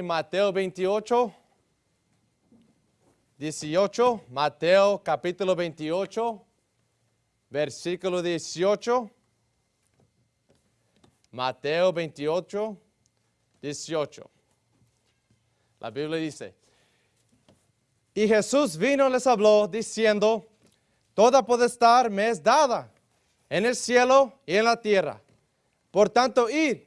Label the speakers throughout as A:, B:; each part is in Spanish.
A: Mateo 28, 18, Mateo capítulo 28, versículo 18. Mateo 28, 18. La Biblia dice, y Jesús vino y les habló diciendo, toda potestad me es dada en el cielo y en la tierra. Por tanto, id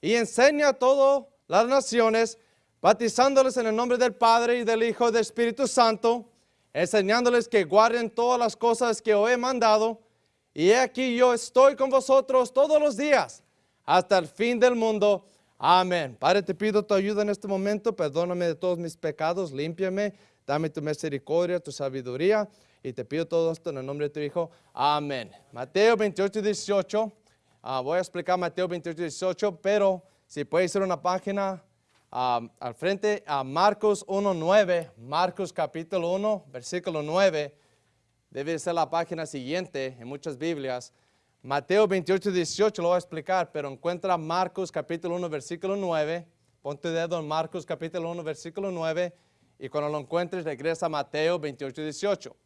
A: y enseña a todas las naciones, bautizándoles en el nombre del Padre y del Hijo y del Espíritu Santo, enseñándoles que guarden todas las cosas que os he mandado. Y he aquí yo estoy con vosotros todos los días, hasta el fin del mundo. Amén. Padre, te pido tu ayuda en este momento, perdóname de todos mis pecados, límpiame, dame tu misericordia, tu sabiduría, y te pido todo esto en el nombre de tu Hijo. Amén. Mateo 28, 18. Ah, voy a explicar Mateo 28, 18, pero si puede ser una página ah, al frente a Marcos 1, 9, Marcos capítulo 1, versículo 9, debe ser la página siguiente en muchas Biblias. Mateo 28, 18 lo voy a explicar, pero encuentra Marcos capítulo 1, versículo 9. Pon tu dedo en Marcos capítulo 1, versículo 9, y cuando lo encuentres regresa a Mateo 28, 18.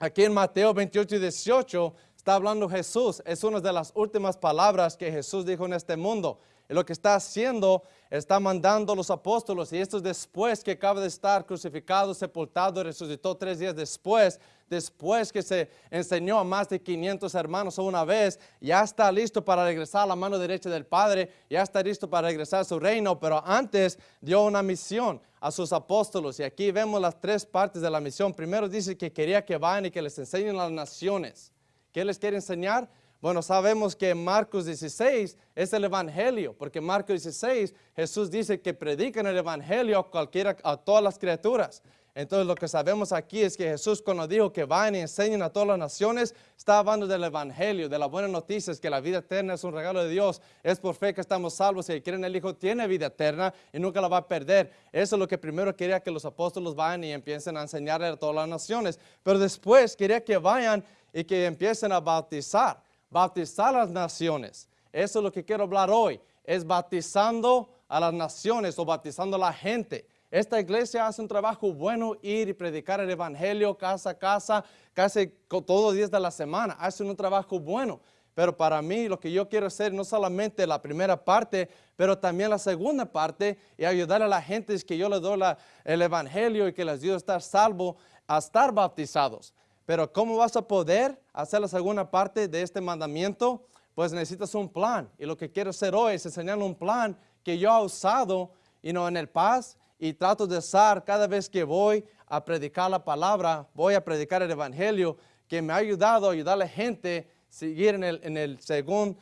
A: Aquí en Mateo 28, 18 está hablando Jesús. Es una de las últimas palabras que Jesús dijo en este mundo. Lo que está haciendo, está mandando a los apóstoles, y esto es después que acaba de estar crucificado, sepultado, resucitó tres días después, después que se enseñó a más de 500 hermanos una vez, ya está listo para regresar a la mano derecha del Padre, ya está listo para regresar a su reino, pero antes dio una misión a sus apóstoles, y aquí vemos las tres partes de la misión. Primero dice que quería que vayan y que les enseñen a las naciones. ¿Qué les quiere enseñar? Bueno, sabemos que Marcos 16 es el Evangelio, porque Marcos 16 Jesús dice que predican el Evangelio a, cualquiera, a todas las criaturas. Entonces lo que sabemos aquí es que Jesús cuando dijo que vayan y enseñen a todas las naciones, está hablando del Evangelio, de la buena noticia, es que la vida eterna es un regalo de Dios, es por fe que estamos salvos, que cree en el Hijo tiene vida eterna y nunca la va a perder. Eso es lo que primero quería que los apóstoles vayan y empiecen a enseñarle a todas las naciones, pero después quería que vayan y que empiecen a bautizar, bautizar a las naciones. Eso es lo que quiero hablar hoy, es bautizando a las naciones o bautizando a la gente. Esta iglesia hace un trabajo bueno ir y predicar el evangelio casa a casa, casi todos los días de la semana. Hace un trabajo bueno. Pero para mí lo que yo quiero hacer no solamente la primera parte, pero también la segunda parte y ayudar a la gente es que yo les doy el evangelio y que les ayudo a estar salvo, a estar bautizados. Pero ¿cómo vas a poder hacer la segunda parte de este mandamiento? Pues necesitas un plan. Y lo que quiero hacer hoy es enseñar un plan que yo he usado y no en el paz y trato de usar cada vez que voy a predicar la palabra, voy a predicar el evangelio, que me ha ayudado a ayudar a la gente a seguir en el, en el, segundo,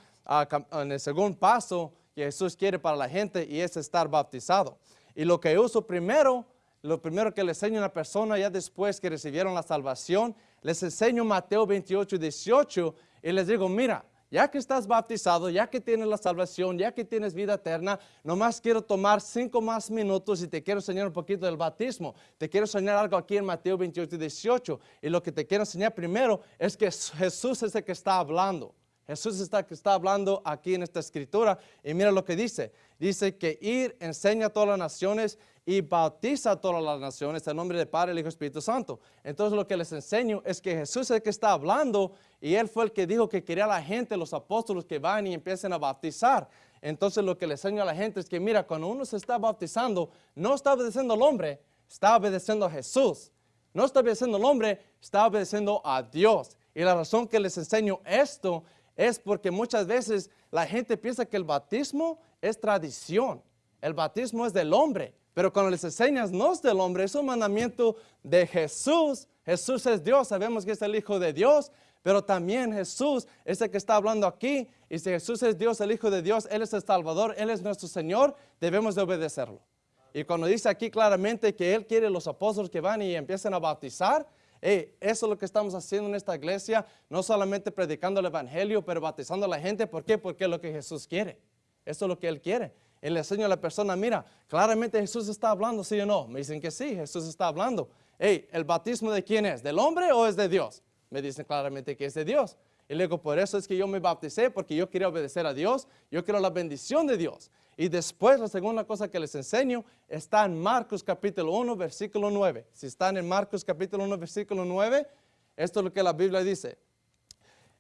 A: en el segundo paso que Jesús quiere para la gente y es estar bautizado. Y lo que uso primero, lo primero que le enseño a una persona ya después que recibieron la salvación les enseño Mateo 28, 18 y les digo, mira, ya que estás bautizado, ya que tienes la salvación, ya que tienes vida eterna, nomás quiero tomar cinco más minutos y te quiero enseñar un poquito del bautismo. Te quiero enseñar algo aquí en Mateo 28, 18. Y lo que te quiero enseñar primero es que Jesús es el que está hablando. Jesús está, está hablando aquí en esta escritura y mira lo que dice. Dice que ir, enseña a todas las naciones y bautiza a todas las naciones en nombre del Padre, el Hijo y Espíritu Santo. Entonces lo que les enseño es que Jesús es el que está hablando y Él fue el que dijo que quería a la gente, los apóstoles que van y empiecen a bautizar. Entonces lo que les enseño a la gente es que mira, cuando uno se está bautizando, no está obedeciendo al hombre, está obedeciendo a Jesús. No está obedeciendo al hombre, está obedeciendo a Dios. Y la razón que les enseño esto es porque muchas veces la gente piensa que el bautismo es tradición. El bautismo es del hombre. Pero cuando les enseñas no es del hombre, es un mandamiento de Jesús. Jesús es Dios, sabemos que es el Hijo de Dios, pero también Jesús es el que está hablando aquí. Y si Jesús es Dios, el Hijo de Dios, Él es el Salvador, Él es nuestro Señor, debemos de obedecerlo. Y cuando dice aquí claramente que Él quiere los apóstoles que van y empiecen a bautizar, eso es lo que estamos haciendo en esta iglesia, no solamente predicando el Evangelio, pero bautizando a la gente. ¿Por qué? Porque es lo que Jesús quiere. Eso es lo que Él quiere. Él le enseña a la persona, mira, claramente Jesús está hablando, ¿sí o no? Me dicen que sí, Jesús está hablando. Hey, ¿el bautismo de quién es? ¿Del hombre o es de Dios? Me dicen claramente que es de Dios. Y le digo, por eso es que yo me bauticé, porque yo quería obedecer a Dios, yo quiero la bendición de Dios. Y después la segunda cosa que les enseño está en Marcos capítulo 1, versículo 9. Si están en Marcos capítulo 1, versículo 9, esto es lo que la Biblia dice.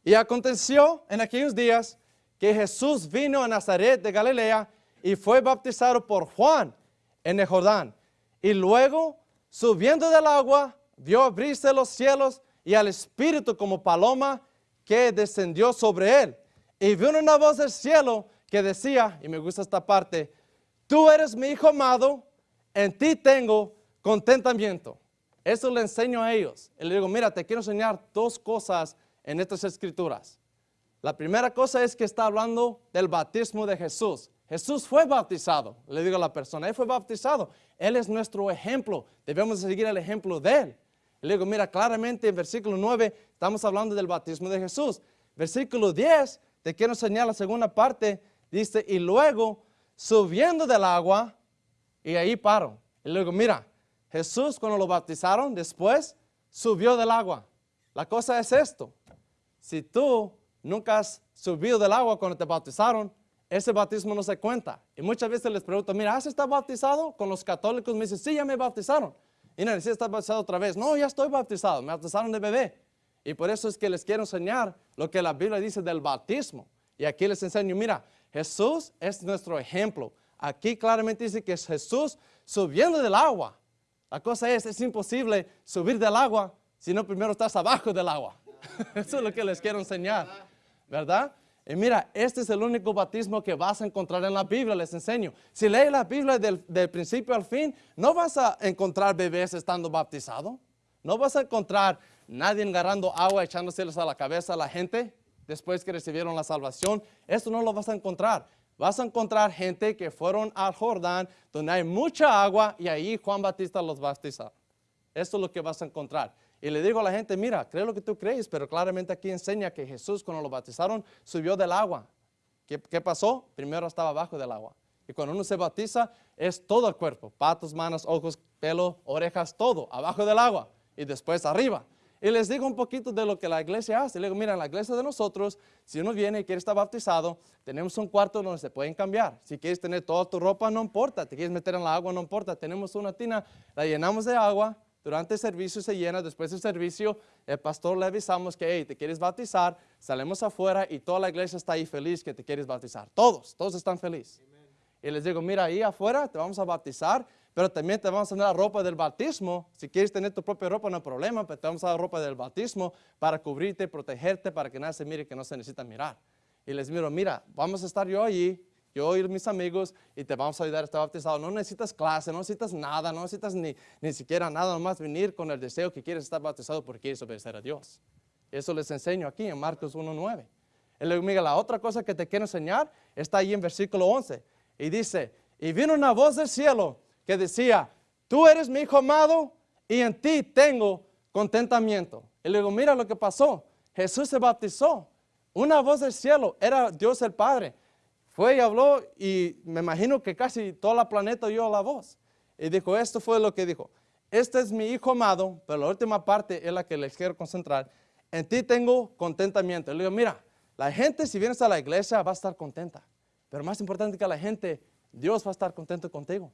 A: Y aconteció en aquellos días que Jesús vino a Nazaret de Galilea y fue bautizado por Juan en el Jordán. Y luego, subiendo del agua, vio abrirse los cielos y al Espíritu como paloma que descendió sobre él. Y vio una voz del cielo que decía, y me gusta esta parte, tú eres mi hijo amado, en ti tengo contentamiento. Eso le enseño a ellos. Y le digo, mira, te quiero enseñar dos cosas en estas escrituras. La primera cosa es que está hablando del bautismo de Jesús. Jesús fue bautizado, le digo a la persona, Él fue bautizado. Él es nuestro ejemplo, debemos seguir el ejemplo de Él. Le digo, mira, claramente en versículo 9 estamos hablando del bautismo de Jesús. Versículo 10, te quiero enseñar la segunda parte, dice, y luego subiendo del agua, y ahí paro. Y le digo, mira, Jesús cuando lo bautizaron, después subió del agua. La cosa es esto, si tú nunca has subido del agua cuando te bautizaron, ese bautismo no se cuenta. Y muchas veces les pregunto, mira, ¿has estado bautizado? Con los católicos me dicen, sí, ya me bautizaron. Y necesitas estar bautizado otra vez. No, ya estoy bautizado, me bautizaron de bebé. Y por eso es que les quiero enseñar lo que la Biblia dice del bautismo. Y aquí les enseño, mira, Jesús es nuestro ejemplo. Aquí claramente dice que es Jesús subiendo del agua. La cosa es, es imposible subir del agua si no primero estás abajo del agua. Eso es lo que les quiero enseñar, ¿verdad? Y mira, este es el único bautismo que vas a encontrar en la Biblia, les enseño. Si lees la Biblia del, principio al fin, no vas a encontrar bebés estando bautizados. No vas a encontrar nadie agarrando agua echándoseles a la cabeza a la gente después que recibieron la salvación. Esto no lo vas a encontrar. Vas a encontrar gente que fueron al Jordán, donde hay mucha agua, y ahí Juan Batista los bautiza. Esto es lo que vas a encontrar. Y le digo a la gente, mira, cree lo que tú crees, pero claramente aquí enseña que Jesús cuando lo bautizaron subió del agua. ¿Qué, ¿Qué, pasó? Primero estaba abajo del agua. Y cuando uno se bautiza es todo el cuerpo, patos, manos, ojos, pelo, orejas, todo, abajo del agua y después arriba. Y les digo un poquito de lo que la iglesia hace. Le digo, mira, en la iglesia de nosotros, si uno viene y quiere estar bautizado, tenemos un cuarto donde se pueden cambiar. Si quieres tener toda tu ropa, no importa. Te quieres meter en la agua, no importa. Tenemos una tina, la llenamos de agua, durante el servicio se llena, después del servicio el pastor le avisamos que hey, te quieres bautizar, salimos afuera y toda la iglesia está ahí feliz que te quieres bautizar. Todos, todos están felices. Y les digo, mira, ahí afuera te vamos a bautizar, pero también te vamos a dar la ropa del bautismo. Si quieres tener tu propia ropa, no hay problema, pero te vamos a dar ropa del bautismo para cubrirte, protegerte, para que nadie se mire que no se necesita mirar. Y les miro, mira, vamos a estar yo allí, yo y mis amigos y te vamos a ayudar a estar bautizado. No necesitas clase, no necesitas nada, no necesitas ni, ni siquiera nada, nomás venir con el deseo que quieres estar bautizado porque quieres obedecer a Dios. Eso les enseño aquí en Marcos 1.9. Y luego, Miguel, la otra cosa que te quiero enseñar está ahí en versículo 11. Y dice, y vino una voz del cielo que decía, tú eres mi hijo amado y en ti tengo contentamiento. Y luego, mira lo que pasó. Jesús se bautizó. Una voz del cielo, era Dios el Padre fue y habló y me imagino que casi toda la planeta oyó la voz. Y dijo, esto fue lo que dijo. Este es mi hijo amado, pero la última parte es la que les quiero concentrar. En ti tengo contentamiento. Le digo, mira, la gente si vienes a la iglesia va a estar contenta. Pero más importante que la gente, Dios va a estar contento contigo.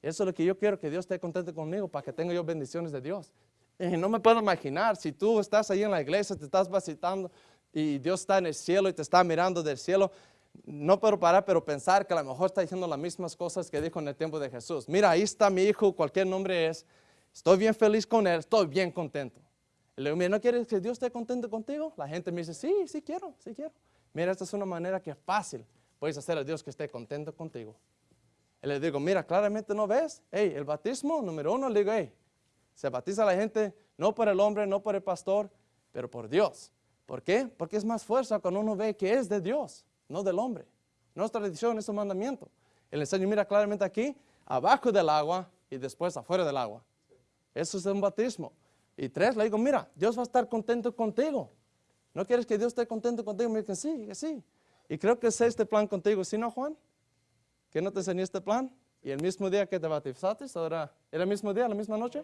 A: Eso es lo que yo quiero, que Dios esté contento conmigo para que tenga yo bendiciones de Dios. Y no me puedo imaginar, si tú estás ahí en la iglesia, te estás visitando y Dios está en el cielo y te está mirando del cielo, no puedo parar, pero pensar que a lo mejor está diciendo las mismas cosas que dijo en el tiempo de Jesús. Mira, ahí está mi hijo, cualquier nombre es, estoy bien feliz con él, estoy bien contento. Y le digo, mira, ¿no quieres que Dios esté contento contigo? La gente me dice, sí, sí quiero, sí quiero. Mira, esta es una manera que fácil, puedes hacer a Dios que esté contento contigo. Y le digo, mira, claramente no ves, hey, el bautismo, número uno, le digo, hey, se bautiza la gente no por el hombre, no por el pastor, pero por Dios. ¿Por qué? Porque es más fuerza cuando uno ve que es de Dios no del hombre. No es tradición, es un mandamiento. El enseño mira claramente aquí, abajo del agua y después afuera del agua. Eso es un bautismo. Y tres, le digo, mira, Dios va a estar contento contigo. ¿No quieres que Dios esté contento contigo? Me dicen, sí, que sí. Y creo que sé este plan contigo, ¿sí no, Juan? ¿Que no te enseñé este plan? ¿Y el mismo día que te bautizaste? ¿Era, ¿Era el mismo día, la misma noche?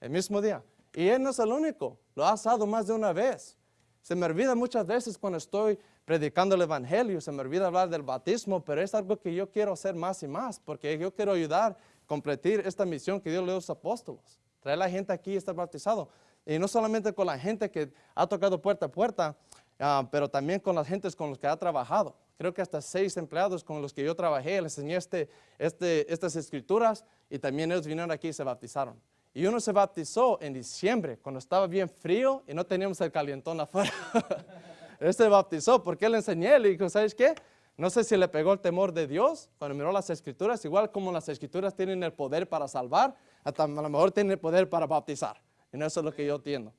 A: El mismo día. Y Él no es el único, lo ha dado más de una vez. Se me olvida muchas veces cuando estoy predicando el Evangelio, se me olvida hablar del bautismo, pero es algo que yo quiero hacer más y más, porque yo quiero ayudar a completar esta misión que Dios le dio a los apóstoles. Traer a la gente aquí y estar bautizado. Y no solamente con la gente que ha tocado puerta a puerta, ah, pero también con las gentes con las que ha trabajado. Creo que hasta seis empleados con los que yo trabajé, les enseñé este, este, estas escrituras y también ellos vinieron aquí y se bautizaron. Y uno se bautizó en diciembre, cuando estaba bien frío y no teníamos el calientón afuera. él se bautizó porque le enseñé, le dijo, ¿sabes qué? No sé si le pegó el temor de Dios cuando miró las escrituras, igual como las escrituras tienen el poder para salvar, hasta a lo mejor tienen el poder para bautizar. Y eso es lo que yo entiendo.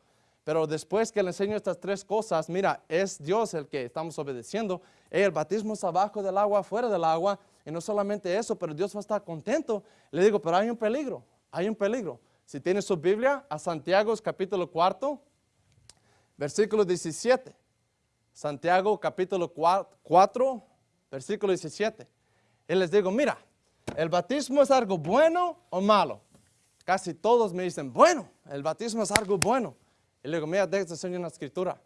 A: Pero después que le enseño estas tres cosas, mira, es Dios el que estamos obedeciendo. El bautismo es abajo del agua, fuera del agua. Y no solamente eso, pero Dios va a estar contento. Le digo, pero hay un peligro, hay un peligro. Si tiene su Biblia, a Santiago capítulo 4, versículo 17. Santiago capítulo 4, versículo 17. Y les digo, mira, ¿el bautismo es algo bueno o malo? Casi todos me dicen, bueno, el bautismo es algo bueno. Y le digo, mira, déjate enseñar una escritura.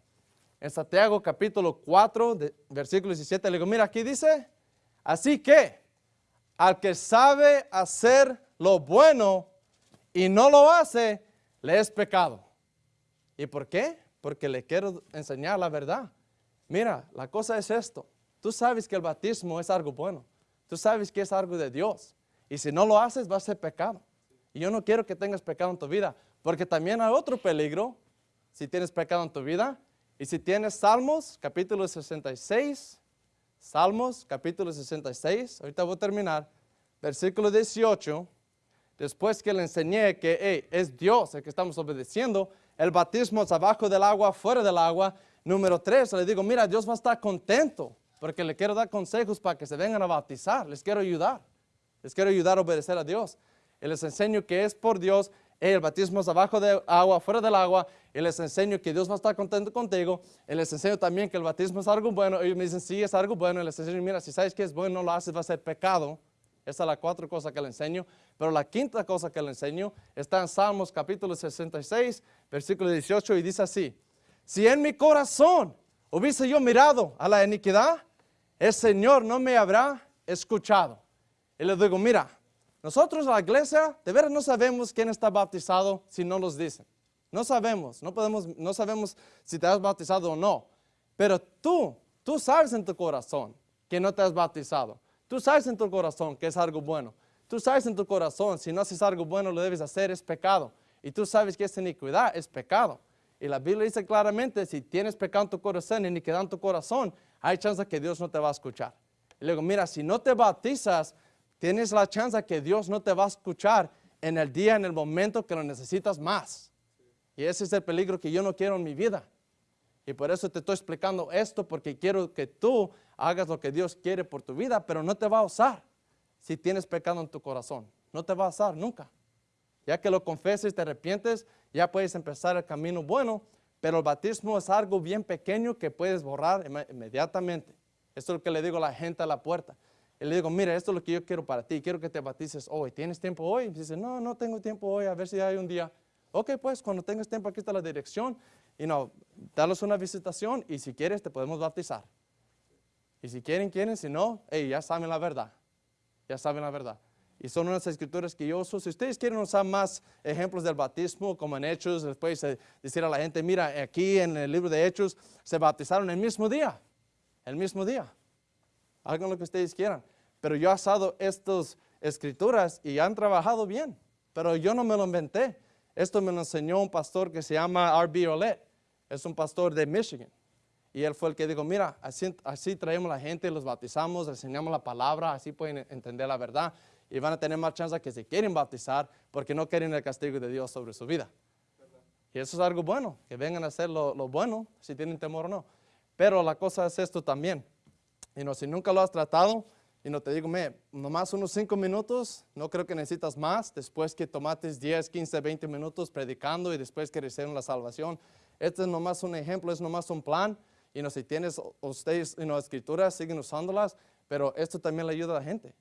A: En Santiago capítulo 4, versículo 17, le digo, mira, aquí dice, así que al que sabe hacer lo bueno y no lo hace, le es pecado. ¿Y por qué? Porque le quiero enseñar la verdad. Mira, la cosa es esto. Tú sabes que el bautismo es algo bueno. Tú sabes que es algo de Dios. Y si no lo haces, va a ser pecado. Y yo no quiero que tengas pecado en tu vida, porque también hay otro peligro si tienes pecado en tu vida. Y si tienes Salmos, capítulo 66, Salmos, capítulo 66, ahorita voy a terminar, versículo 18, después que le enseñé que es Dios el que estamos obedeciendo, el bautismo es abajo del agua, fuera del agua. Número 3, le digo, mira, Dios va a estar contento porque le quiero dar consejos para que se vengan a bautizar, les quiero ayudar, les quiero ayudar a obedecer a Dios. Y les enseño que es por Dios, el bautismo es abajo del agua, fuera del agua, y les enseño que Dios va a estar contento contigo, y les enseño también que el bautismo es algo bueno, ellos me dicen, sí, es algo bueno, y les enseño, mira, si sabes que es bueno, no lo haces, va a ser pecado. Esa es la cuatro cosas que le enseño. Pero la quinta cosa que le enseño está en Salmos capítulo 66, versículo 18, y dice así, si en mi corazón hubiese yo mirado a la iniquidad, el Señor no me habrá escuchado. Y le digo, mira, nosotros, la iglesia, de veras no sabemos quién está bautizado si no nos dicen. No sabemos, no, podemos, no sabemos si te has bautizado o no. Pero tú, tú sabes en tu corazón que no te has bautizado. Tú sabes en tu corazón que es algo bueno. Tú sabes en tu corazón, si no haces algo bueno, lo debes hacer, es pecado. Y tú sabes que esa iniquidad es pecado. Y la Biblia dice claramente, si tienes pecado en tu corazón, iniquidad en tu corazón, hay chance que Dios no te va a escuchar. Y luego, mira, si no te bautizas, Tienes la chance que Dios no te va a escuchar en el día, en el momento que lo necesitas más. Y ese es el peligro que yo no quiero en mi vida. Y por eso te estoy explicando esto, porque quiero que tú hagas lo que Dios quiere por tu vida, pero no te va a usar si tienes pecado en tu corazón. No te va a usar nunca. Ya que lo confeses te arrepientes, ya puedes empezar el camino bueno, pero el bautismo es algo bien pequeño que puedes borrar inmediatamente. Esto es lo que le digo a la gente a la puerta. Y le digo, mira, esto es lo que yo quiero para ti, quiero que te bautices hoy. ¿Tienes tiempo hoy? Y dice, no, no tengo tiempo hoy, a ver si hay un día. Ok, pues cuando tengas tiempo aquí está la dirección y no, danos una visitación y si quieres te podemos bautizar. Y si quieren, quieren, si no, hey, ya saben la verdad. Ya saben la verdad. Y son unas escrituras que yo uso. Si ustedes quieren usar más ejemplos del bautismo, como en Hechos, después decir a la gente, mira, aquí en el libro de Hechos se bautizaron el mismo día. El mismo día hagan lo que ustedes quieran. Pero yo he usado estas escrituras y han trabajado bien, pero yo no me lo inventé. Esto me lo enseñó un pastor que se llama R.B. Olet, es un pastor de Michigan. Y él fue el que dijo, mira, así, así traemos la gente, los bautizamos, enseñamos la palabra, así pueden entender la verdad y van a tener más chance que se quieren bautizar porque no quieren el castigo de Dios sobre su vida. Y eso es algo bueno, que vengan a hacer lo, lo bueno, si tienen temor o no. Pero la cosa es esto también. Y no, si nunca lo has tratado, y no te digo, me, nomás unos 5 minutos, no creo que necesitas más, después que tomates 10, 15, 20 minutos predicando y después que reciben la salvación. Este es nomás un ejemplo, es nomás un plan. Y no, si tienes ustedes en las escrituras, siguen usándolas, pero esto también le ayuda a la gente.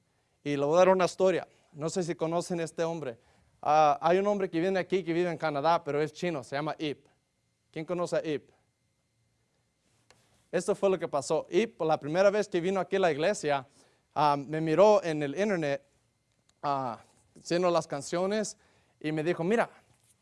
A: Y le voy a dar una historia. No sé si conocen este hombre. Ah, hay un hombre que viene aquí, que vive en Canadá, pero es chino, se llama Ip. ¿Quién conoce a Ip? esto fue lo que pasó. Por la primera vez que vino aquí a la iglesia, ah, me miró en el internet ah, haciendo las canciones y me dijo, mira,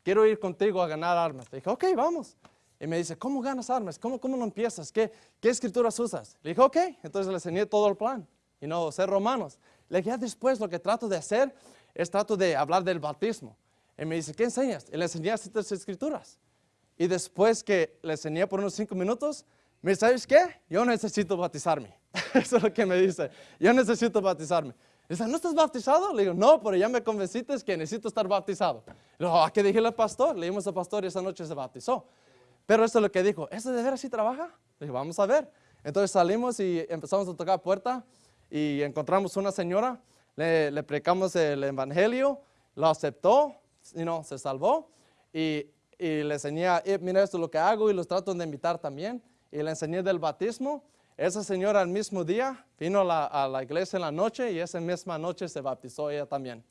A: quiero ir contigo a ganar armas. Le dije, ok, vamos. Y me dice, ¿cómo ganas armas? ¿Cómo, cómo lo empiezas? ¿Qué, ¿Qué escrituras usas? Le dije, ok. Entonces le enseñé todo el plan. Y no, ser romanos. Le dije, ya después lo que trato de hacer es trato de hablar del bautismo. Y me dice, ¿qué enseñas? Y le enseñé estas escrituras. Y después que le enseñé por unos cinco minutos, me dice, ¿sabes qué? Yo necesito bautizarme. Eso es lo que me dice. Yo necesito bautizarme. Dice, ¿no estás bautizado? Le digo, no, pero ya me convenciste que necesito estar bautizado. Digo, ¿a qué dije al pastor? Le dimos al pastor y esa noche se bautizó. Pero eso es lo que dijo, ¿eso de veras sí trabaja? Le dije, vamos a ver. Entonces salimos y empezamos a tocar puerta y encontramos una señora, le, le predicamos el evangelio, lo aceptó, y no, se salvó y, y le enseñé, eh, mira esto es lo que hago y los trato de invitar también y le enseñé del bautismo. Esa señora al mismo día vino la, a la iglesia en la noche y esa misma noche se bautizó ella también.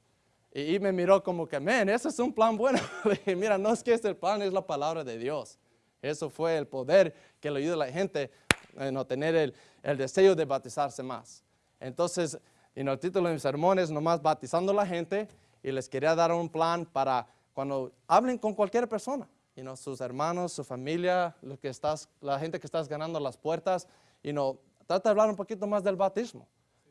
A: Y, y me miró como que, men, ese es un plan bueno. dije, mira, no es que este plan, es la palabra de Dios. Eso fue el poder que le ayuda a la gente a no tener el, el, deseo de bautizarse más. Entonces, en el título de mi sermón es nomás bautizando a la gente y les quería dar un plan para cuando hablen con cualquier persona, you know, sus hermanos, su familia, lo que estás, la gente que estás ganando las puertas, y no trata de hablar un poquito más del bautismo,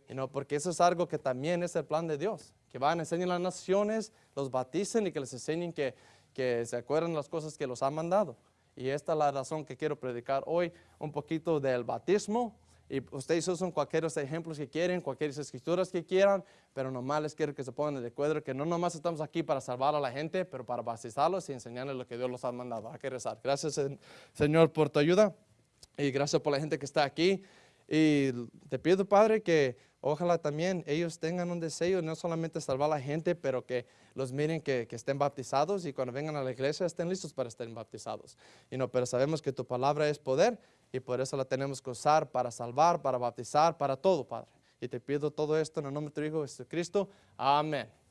A: you know, porque eso es algo que también es el plan de Dios, que van a enseñar a las naciones, los bauticen y que les enseñen que, que se acuerden las cosas que los ha mandado. Y esta es la razón que quiero predicar hoy, un poquito del bautismo. Y ustedes usan cualquier ejemplos que quieren, cualquier escrituras que quieran, pero nomás les quiero que se pongan de acuerdo que no nomás estamos aquí para salvar a la gente, pero para bautizarlos y enseñarles lo que Dios los ha mandado. Hay que rezar. Gracias, Señor, por tu ayuda y gracias por la gente que está aquí. Y te pido, Padre, que ojalá también ellos tengan un deseo, no solamente salvar a la gente, pero que los miren que, que, estén bautizados y cuando vengan a la iglesia estén listos para estar bautizados. Y no, pero sabemos que tu palabra es poder y por eso la tenemos que usar para salvar, para bautizar, para todo, Padre. Y te pido todo esto en el nombre de tu Hijo Jesucristo. Amén.